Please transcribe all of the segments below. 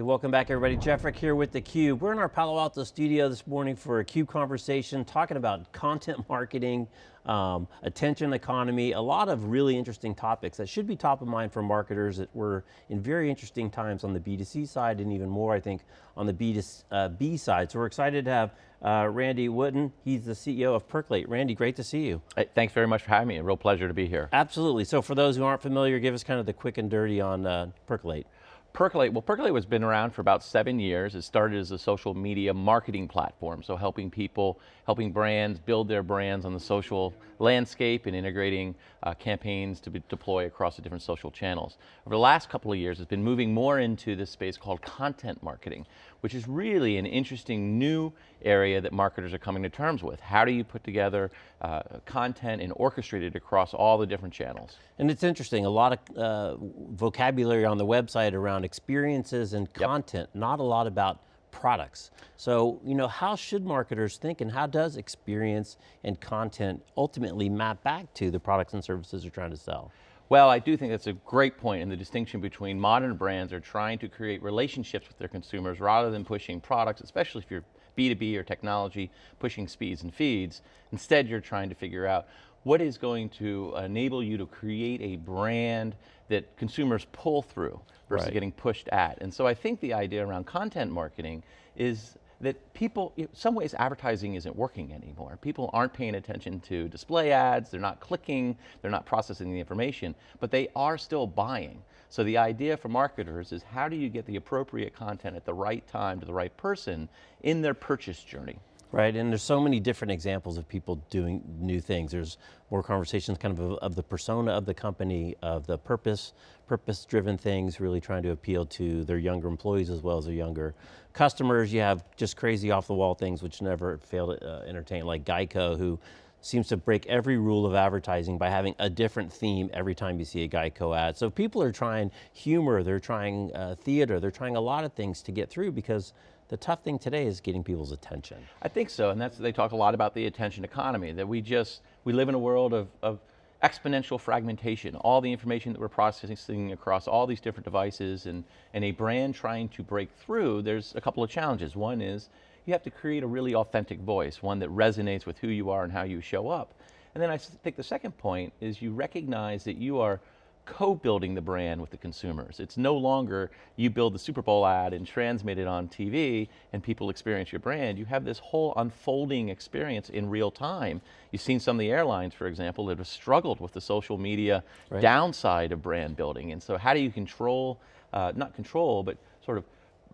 Hey, welcome back everybody. Jeff Frick here with theCUBE. We're in our Palo Alto studio this morning for a CUBE conversation, talking about content marketing, um, attention economy, a lot of really interesting topics that should be top of mind for marketers that we're in very interesting times on the B2C side and even more, I think, on the B2B uh, side. So we're excited to have uh, Randy Wootton. He's the CEO of Percolate. Randy, great to see you. Hey, thanks very much for having me. A real pleasure to be here. Absolutely. So for those who aren't familiar, give us kind of the quick and dirty on uh, Percolate. Percolate, well Percolate has been around for about seven years. It started as a social media marketing platform, so helping people, helping brands build their brands on the social landscape and integrating uh, campaigns to be deploy across the different social channels. Over the last couple of years, it's been moving more into this space called content marketing, which is really an interesting new area that marketers are coming to terms with. How do you put together uh, content and orchestrate it across all the different channels? And it's interesting, a lot of uh, vocabulary on the website around experiences and content, yep. not a lot about products. So, you know, how should marketers think and how does experience and content ultimately map back to the products and services they're trying to sell? Well, I do think that's a great point in the distinction between modern brands are trying to create relationships with their consumers rather than pushing products, especially if you're B2B or technology, pushing speeds and feeds. Instead, you're trying to figure out what is going to enable you to create a brand that consumers pull through versus right. getting pushed at. And so I think the idea around content marketing is that people, in some ways advertising isn't working anymore. People aren't paying attention to display ads, they're not clicking, they're not processing the information, but they are still buying. So the idea for marketers is how do you get the appropriate content at the right time to the right person in their purchase journey? Right, and there's so many different examples of people doing new things. There's more conversations kind of of the persona of the company, of the purpose, purpose-driven things, really trying to appeal to their younger employees as well as their younger customers. You have just crazy off-the-wall things which never fail to uh, entertain, like Geico, who seems to break every rule of advertising by having a different theme every time you see a Geico ad. So people are trying humor, they're trying uh, theater, they're trying a lot of things to get through because the tough thing today is getting people's attention. I think so, and that's, they talk a lot about the attention economy, that we just, we live in a world of, of exponential fragmentation, all the information that we're processing across all these different devices and, and a brand trying to break through, there's a couple of challenges. One is you have to create a really authentic voice, one that resonates with who you are and how you show up. And then I think the second point is you recognize that you are co-building the brand with the consumers. It's no longer you build the Super Bowl ad and transmit it on TV and people experience your brand. You have this whole unfolding experience in real time. You've seen some of the airlines, for example, that have struggled with the social media right. downside of brand building. And so how do you control, uh, not control, but sort of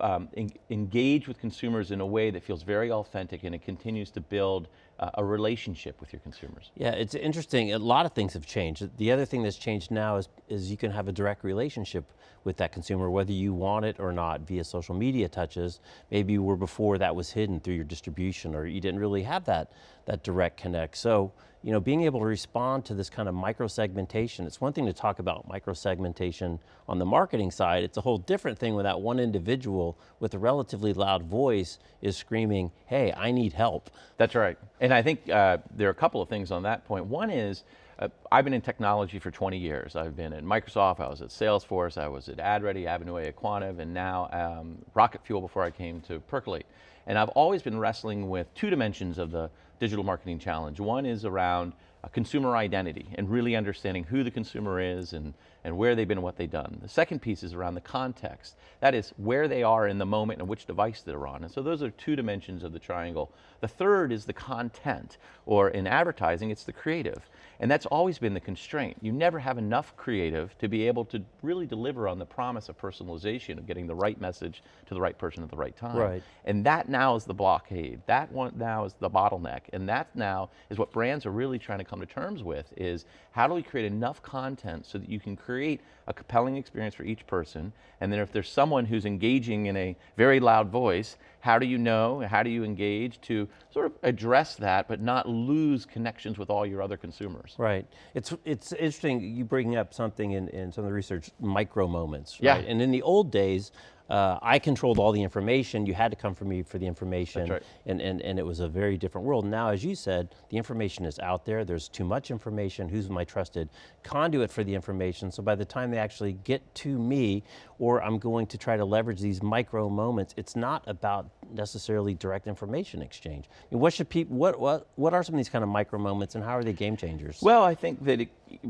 um, en engage with consumers in a way that feels very authentic and it continues to build uh, a relationship with your consumers. Yeah, it's interesting, a lot of things have changed. The other thing that's changed now is, is you can have a direct relationship with that consumer, whether you want it or not via social media touches. Maybe where before that was hidden through your distribution or you didn't really have that, that direct connect. So, you know, being able to respond to this kind of micro segmentation, it's one thing to talk about micro segmentation on the marketing side, it's a whole different thing when that one individual with a relatively loud voice is screaming, hey, I need help. That's right. And I think uh, there are a couple of things on that point. One is, uh, I've been in technology for 20 years. I've been at Microsoft, I was at Salesforce, I was at AdReady, Avenue A aQuantive, and now um, Rocket Fuel before I came to Percolate. And I've always been wrestling with two dimensions of the digital marketing challenge. One is around uh, consumer identity and really understanding who the consumer is and, and where they've been and what they've done. The second piece is around the context. That is where they are in the moment and which device they're on. And so those are two dimensions of the triangle. The third is the content, or in advertising, it's the creative. And that's always been the constraint. You never have enough creative to be able to really deliver on the promise of personalization, of getting the right message to the right person at the right time. Right. And that now is the blockade. That one now is the bottleneck. And that now is what brands are really trying to come to terms with, is how do we create enough content so that you can create a compelling experience for each person, and then if there's someone who's engaging in a very loud voice, how do you know, how do you engage to sort of address that, but not lose connections with all your other consumers? Right, it's, it's interesting you bringing up something in, in some of the research, micro moments, right? Yeah. And in the old days, uh, I controlled all the information, you had to come for me for the information, right. and, and, and it was a very different world. Now, as you said, the information is out there, there's too much information, who's my trusted conduit for the information, so by the time they actually get to me, or I'm going to try to leverage these micro moments, it's not about necessarily direct information exchange. I mean, what should people, what, what, what are some of these kind of micro moments and how are they game changers? Well, I think that it,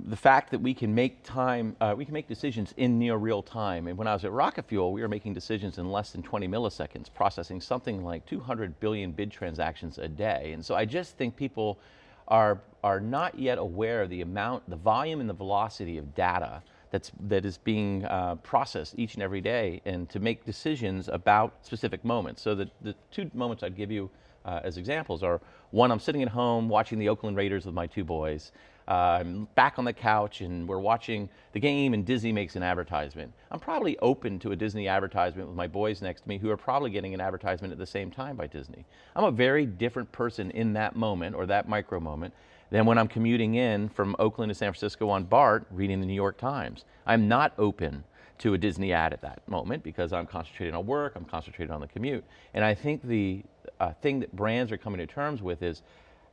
the fact that we can make time, uh, we can make decisions in near real time. And when I was at Rocket Fuel, we were making decisions in less than 20 milliseconds, processing something like 200 billion bid transactions a day. And so I just think people are, are not yet aware of the amount, the volume and the velocity of data that's, that is being uh, processed each and every day and to make decisions about specific moments. So the, the two moments I'd give you uh, as examples are, one, I'm sitting at home watching the Oakland Raiders with my two boys. I'm back on the couch and we're watching the game and Disney makes an advertisement. I'm probably open to a Disney advertisement with my boys next to me who are probably getting an advertisement at the same time by Disney. I'm a very different person in that moment or that micro moment than when I'm commuting in from Oakland to San Francisco on BART reading the New York Times. I'm not open to a Disney ad at that moment because I'm concentrating on work, I'm concentrated on the commute. And I think the uh, thing that brands are coming to terms with is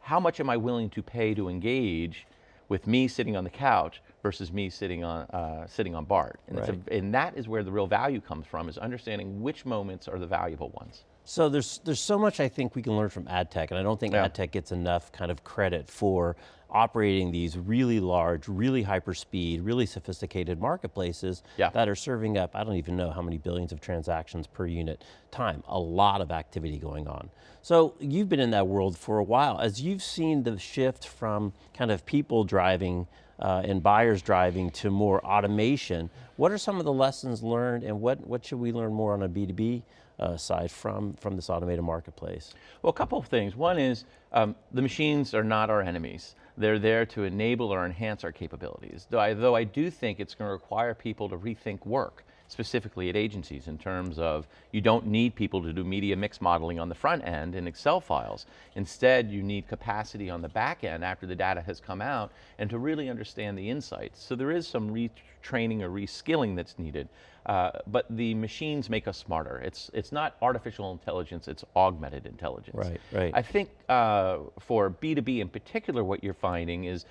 how much am I willing to pay to engage with me sitting on the couch versus me sitting on, uh, sitting on BART. And, Right. a, and that is where the real value comes from, is understanding which moments are the valuable ones. So there's, there's so much I think we can learn from ad tech, and I don't think Yeah. ad tech gets enough kind of credit for operating these really large, really hyper speed, really sophisticated marketplaces Yeah. that are serving up, I don't even know how many billions of transactions per unit time, a lot of activity going on. So you've been in that world for a while. As you've seen the shift from kind of people driving uh, and buyers driving to more automation, what are some of the lessons learned and what, what should we learn more on a B2B uh, side from, from this automated marketplace? Well, a couple of things. One is um, the machines are not our enemies. They're there to enable or enhance our capabilities. Though I, though I do think it's going to require people to rethink work, specifically at agencies in terms of you don't need people to do media mix modeling on the front end in Excel files. Instead, you need capacity on the back end after the data has come out and to really understand the insights. So there is some retraining or reskilling that's needed. Uh, but the machines make us smarter. It's, it's not artificial intelligence, it's augmented intelligence. Right, right. I think uh, for B2B in particular, what you're finding is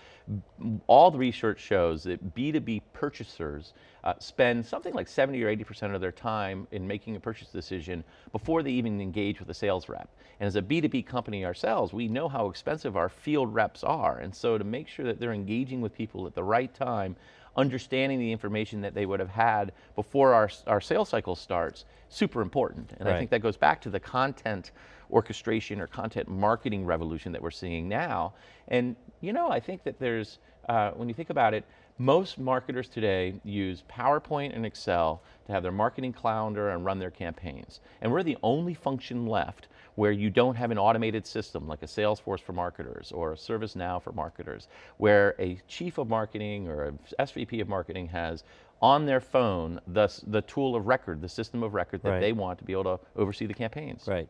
all the research shows that B2B purchasers uh, spend something like 70 or 80% of their time in making a purchase decision before they even engage with a sales rep. And as a B2B company ourselves, we know how expensive our field reps are. And so to make sure that they're engaging with people at the right time, understanding the information that they would have had before our, our sales cycle starts, super important. And I think that goes back to the content orchestration or content marketing revolution that we're seeing now. And you know, I think that there's, uh, when you think about it, most marketers today use PowerPoint and Excel to have their marketing calendar and run their campaigns. And we're the only function left where you don't have an automated system like a Salesforce for marketers or a ServiceNow for marketers, where a chief of marketing or a SVP of marketing has on their phone the, the tool of record, the system of record that Right. they want to be able to oversee the campaigns. Right.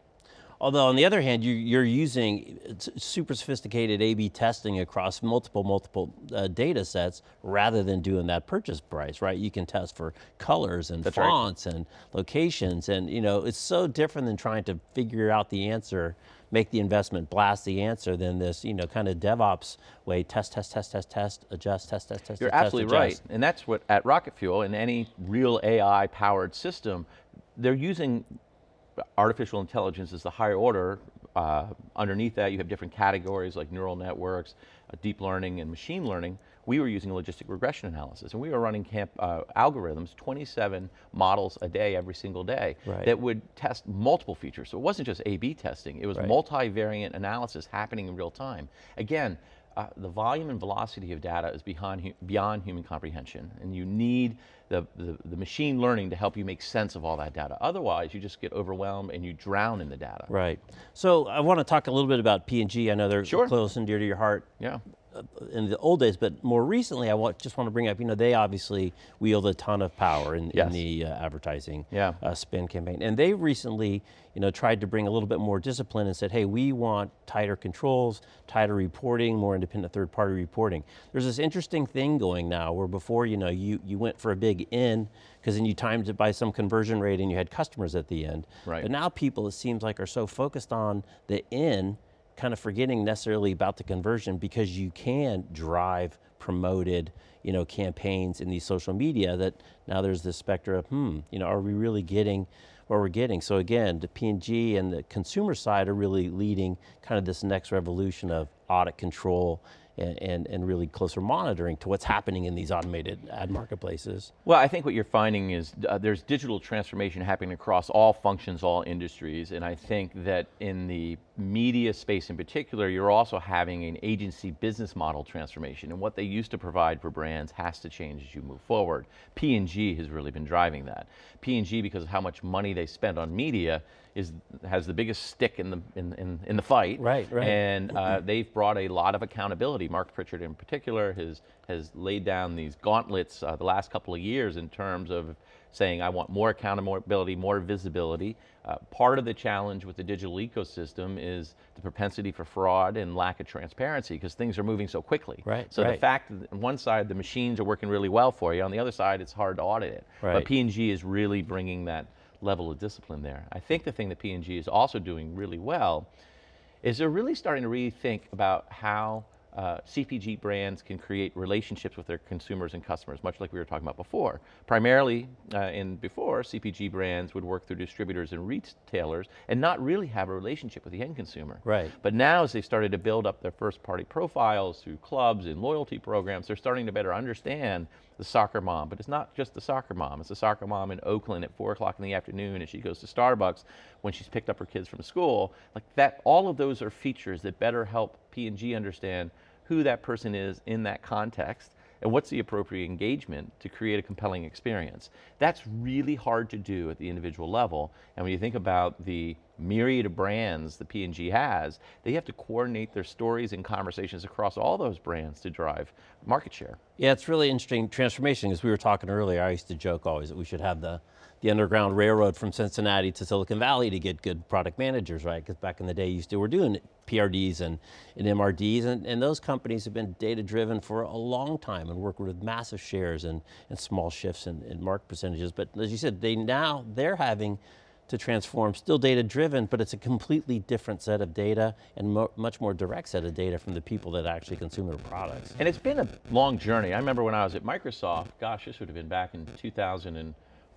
Although on the other hand, you, you're using super sophisticated A-B testing across multiple, multiple uh, data sets rather than doing that purchase price, right? You can test for colors and That's right. fonts and locations and you know, it's so different than trying to figure out the answer, make the investment, blast the answer than this, you know, kind of DevOps way, test, test, test, test, test, adjust, test, test, test, You're test, absolutely right. And that's what, at Rocket Fuel, in any real AI powered system, they're using artificial intelligence is the higher order. Uh, underneath that, you have different categories like neural networks, uh, deep learning, and machine learning. We were using logistic regression analysis, and we were running camp, uh, algorithms, 27 models a day, every single day, Right. that would test multiple features. So it wasn't just A/B testing; it was Right. multivariate analysis happening in real time. Again, uh, the volume and velocity of data is beyond, hu- beyond human comprehension, and you need the, the, the machine learning to help you make sense of all that data. Otherwise, you just get overwhelmed and you drown in the data. Right. So I want to talk a little bit about P&G. I know they're Sure. close and dear to your heart. Yeah. Uh, in the old days, but more recently, I want, just want to bring up, you know, they obviously wield a ton of power in, Yes. in the uh, advertising Yeah. uh, spin campaign. And they recently, you know, tried to bring a little bit more discipline and said, hey, we want tighter controls, tighter reporting, more independent third party reporting. There's this interesting thing going now where before, you know, you, you went for a big in, because then you timed it by some conversion rate and you had customers at the end. Right. But now people, it seems like, are so focused on the in, kind of forgetting necessarily about the conversion because you can drive promoted you know, campaigns in these social media that now there's this specter of, hmm, you know, are we really getting what we're getting? So again, the P&G and the consumer side are really leading kind of this next revolution of audit control and, and, and really closer monitoring to what's happening in these automated ad marketplaces. Well, I think what you're finding is uh, there's digital transformation happening across all functions, all industries, and I think that in the media space in particular, you're also having an agency business model transformation, and what they used to provide for brands has to change as you move forward. P&G has really been driving that. P&G, because of how much money they spend on media, is has the biggest stick in the in, in, in the fight. Right, right. And uh, they've brought a lot of accountability. Mark Pritchard, in particular, has has laid down these gauntlets uh, the last couple of years in terms of saying, I want more accountability, more visibility. Uh, part of the challenge with the digital ecosystem is the propensity for fraud and lack of transparency because things are moving so quickly. Right, So the fact that on one side the machines are working really well for you, on the other side it's hard to audit it. Right. But P&G is really bringing that level of discipline there. I think the thing that P&G is also doing really well is they're really starting to rethink about how uh, CPG brands can create relationships with their consumers and customers, much like we were talking about before. Primarily, uh, in before, CPG brands would work through distributors and retailers and not really have a relationship with the end consumer. Right. But now as they've started to build up their first party profiles through clubs and loyalty programs, they're starting to better understand the soccer mom, but it's not just the soccer mom, it's the soccer mom in Oakland at four o'clock in the afternoon and she goes to Starbucks when she's picked up her kids from school. Like that, all of those are features that better help P&G understand who that person is in that context and what's the appropriate engagement to create a compelling experience. That's really hard to do at the individual level. And when you think about the myriad of brands that P&G has, they have to coordinate their stories and conversations across all those brands to drive market share. Yeah, it's really interesting transformation, as we were talking earlier, I used to joke always that we should have the, the Underground Railroad from Cincinnati to Silicon Valley to get good product managers, right? Because back in the day, you to, we're doing PRDs and, and MRDs, and, and those companies have been data driven for a long time and work with massive shares and, and small shifts in, in market percentages. But as you said, they now, they're having to transform, still data driven, but it's a completely different set of data and mo much more direct set of data from the people that actually consume their products. And it's been a long journey. I remember when I was at Microsoft, gosh, this would have been back in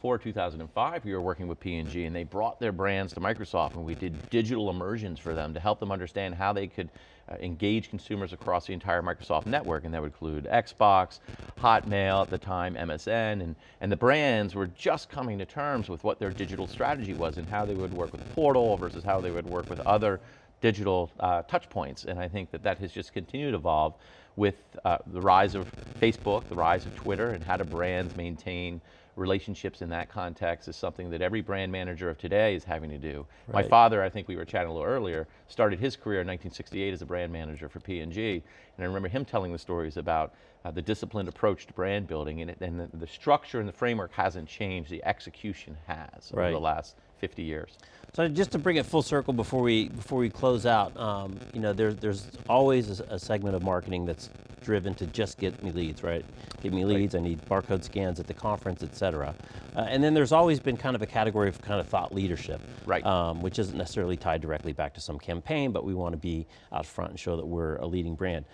2004, 2005, we were working with P&G and they brought their brands to Microsoft and we did digital immersions for them to help them understand how they could uh, engage consumers across the entire Microsoft network and that would include Xbox, Hotmail at the time, MSN, and, and the brands were just coming to terms with what their digital strategy was and how they would work with Portal versus how they would work with other digital uh, touch points. And I think that that has just continued to evolve with uh, the rise of Facebook, the rise of Twitter, and how do brands maintain relationships in that context is something that every brand manager of today is having to do. My father, I think we were chatting a little earlier, started his career in 1968 as a brand manager for P&G, and I remember him telling the stories about uh, the disciplined approach to brand building, and, it, and the, the structure and the framework hasn't changed, the execution has over the last 50 years. So just to bring it full circle before we before we close out, um, you know, there's there's always a, a segment of marketing that's driven to just get me leads, right? Get me leads. I need barcode scans at the conference, et cetera. Uh, and then there's always been kind of a category of kind of thought leadership, Right. Um, which isn't necessarily tied directly back to some campaign, but we want to be out front and show that we're a leading brand.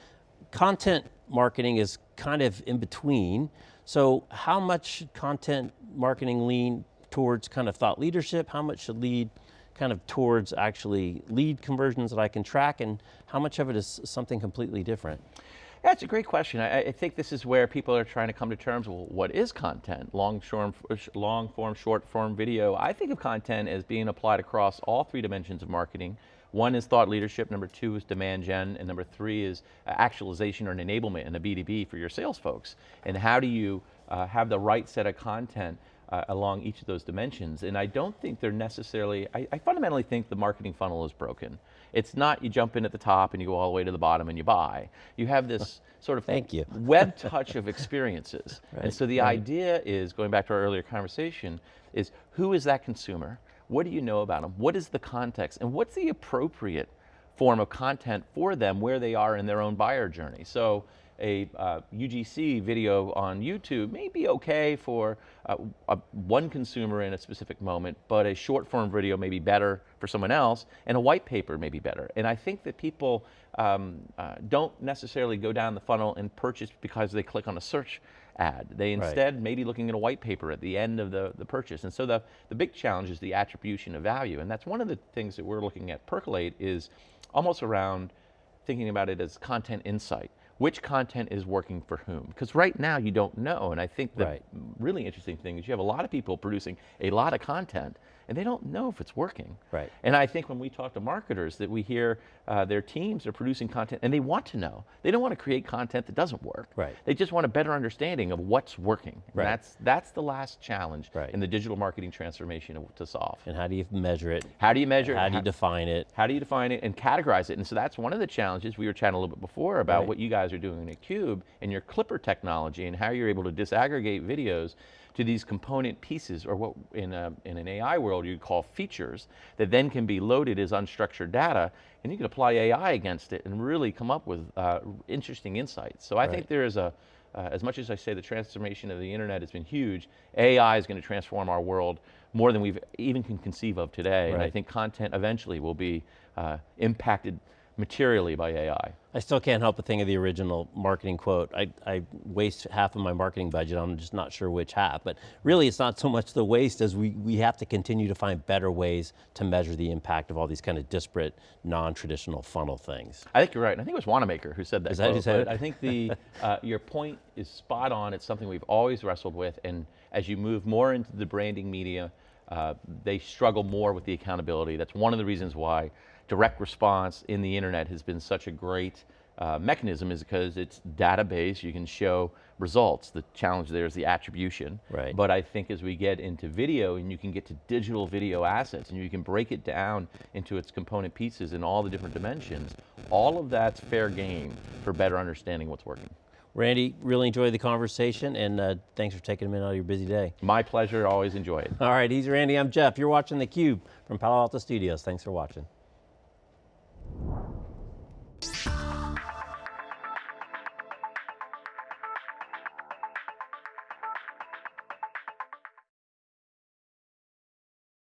Content marketing is kind of in between. So how much content marketing lean towards kind of thought leadership? How much should lead kind of towards actually lead conversions that I can track and how much of it is something completely different? That's a great question. I, I think this is where people are trying to come to terms with what is content, long form, long form, short form video. I think of content as being applied across all three dimensions of marketing. One is thought leadership, number two is demand gen, and number three is uh, actualization or enablement in a B2B for your sales folks. And how do you uh, have the right set of content uh, along each of those dimensions. And I don't think they're necessarily, I, I fundamentally think the marketing funnel is broken. It's not you jump in at the top and you go all the way to the bottom and you buy. You have this sort of Thank you. web touch of experiences. And so the right. idea is, going back to our earlier conversation, is who is that consumer? What do you know about them? What is the context? And what's the appropriate form of content for them where they are in their own buyer journey? So a uh, UGC video on YouTube may be okay for uh, a, one consumer in a specific moment, but a short form video may be better for someone else, and a white paper may be better. And I think that people um, uh, don't necessarily go down the funnel and purchase because they click on a search ad. They Right. may be looking at a white paper at the end of the, the purchase. And so the, the big challenge is the attribution of value. And that's one of the things that we're looking at Percolate is almost around thinking about it as content insight. Which content is working for whom? Because right now you don't know. And I think the Right. really interesting thing is you have a lot of people producing a lot of content and they don't know if it's working. Right. And I think when we talk to marketers that we hear uh, their teams are producing content and they want to know. They don't want to create content that doesn't work. Right. They just want a better understanding of what's working. And Right. That's, that's the last challenge Right. in the digital marketing transformation to solve. And how do you measure it? How do you measure it? How do you define it? How do you define it and categorize it? And so that's one of the challenges we were chatting a little bit before about Right. what you guys are doing at Cube and your Clipper technology and how you're able to disaggregate videos to these component pieces or what in, a, in an AI world you'd call features that then can be loaded as unstructured data and you can apply AI against it and really come up with uh, interesting insights. So I think there is a, uh, as much as I say the transformation of the internet has been huge, AI is going to transform our world more than we've even can conceive of today. And I think content eventually will be uh, impacted materially by AI. I still can't help but think of the original marketing quote. I, I waste half of my marketing budget, I'm just not sure which half, but really it's not so much the waste as we, we have to continue to find better ways to measure the impact of all these kind of disparate, non-traditional funnel things. I think you're right. And I think it was Wanamaker who said that. Is that who quote, said it? I think the uh, your point is spot on. It's something we've always wrestled with, and as you move more into the branding media, uh, they struggle more with the accountability. That's one of the reasons why direct response in the internet has been such a great uh, mechanism, is because it's data-based. You can show results. The challenge there is the attribution. Right. But I think as we get into video and you can get to digital video assets and you can break it down into its component pieces in all the different dimensions, all of that's fair game for better understanding what's working. Randy, really enjoyed the conversation and uh, thanks for taking a minute out of your busy day. My pleasure, always enjoy it. All right, he's Randy, I'm Jeff. You're watching theCUBE from Palo Alto Studios. Thanks for watching.